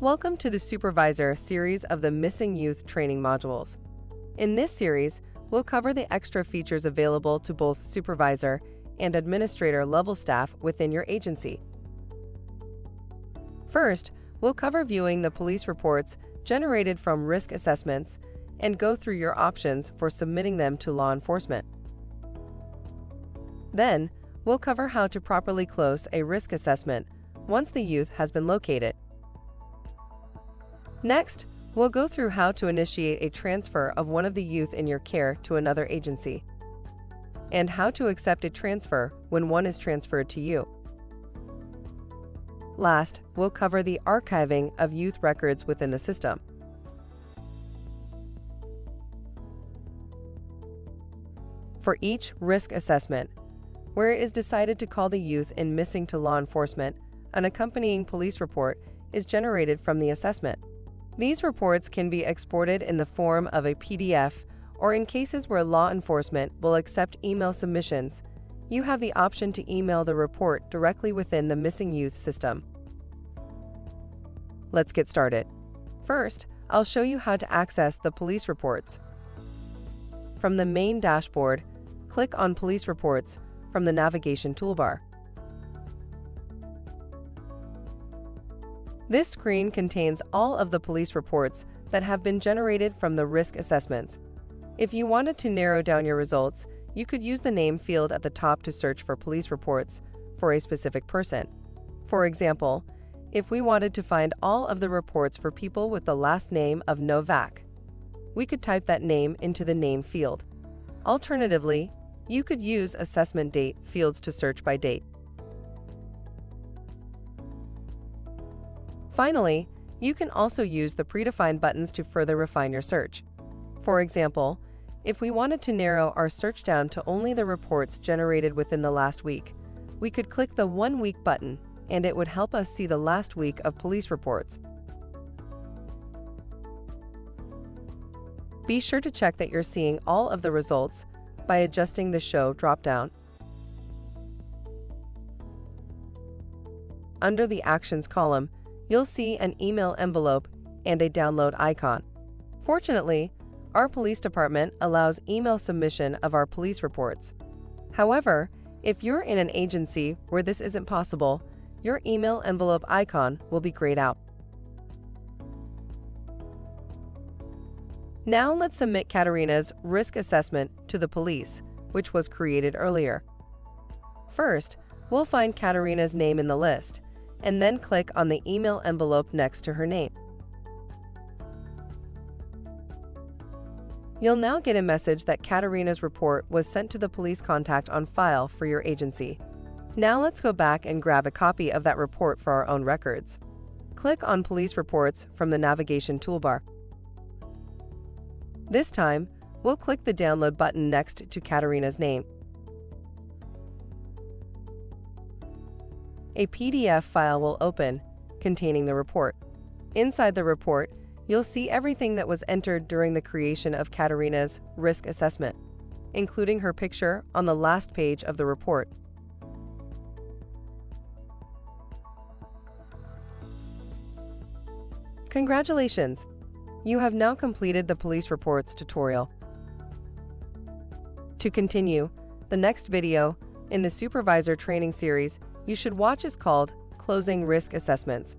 Welcome to the Supervisor series of the Missing Youth training modules. In this series, we'll cover the extra features available to both supervisor and administrator level staff within your agency. First, we'll cover viewing the police reports generated from risk assessments and go through your options for submitting them to law enforcement. Then, we'll cover how to properly close a risk assessment once the youth has been located. Next, we'll go through how to initiate a transfer of one of the youth in your care to another agency, and how to accept a transfer when one is transferred to you. Last, we'll cover the archiving of youth records within the system. For each risk assessment, where it is decided to call the youth in missing to law enforcement, an accompanying police report is generated from the assessment. These reports can be exported in the form of a PDF or in cases where law enforcement will accept email submissions, you have the option to email the report directly within the Missing Youth system. Let's get started. First, I'll show you how to access the police reports. From the main dashboard, click on Police Reports from the navigation toolbar. This screen contains all of the police reports that have been generated from the risk assessments. If you wanted to narrow down your results, you could use the name field at the top to search for police reports for a specific person. For example, if we wanted to find all of the reports for people with the last name of Novak, we could type that name into the name field. Alternatively, you could use assessment date fields to search by date. Finally, you can also use the predefined buttons to further refine your search. For example, if we wanted to narrow our search down to only the reports generated within the last week, we could click the One Week button and it would help us see the last week of police reports. Be sure to check that you're seeing all of the results by adjusting the Show dropdown. Under the Actions column, you'll see an email envelope and a download icon. Fortunately, our police department allows email submission of our police reports. However, if you're in an agency where this isn't possible, your email envelope icon will be grayed out. Now let's submit Katarina's risk assessment to the police, which was created earlier. First, we'll find Katarina's name in the list and then click on the email envelope next to her name. You'll now get a message that Katarina's report was sent to the police contact on file for your agency. Now let's go back and grab a copy of that report for our own records. Click on Police Reports from the navigation toolbar. This time, we'll click the download button next to Katarina's name. A PDF file will open containing the report. Inside the report, you'll see everything that was entered during the creation of Katarina's risk assessment, including her picture on the last page of the report. Congratulations! You have now completed the police reports tutorial. To continue, the next video in the Supervisor Training Series you should watch is called Closing Risk Assessments.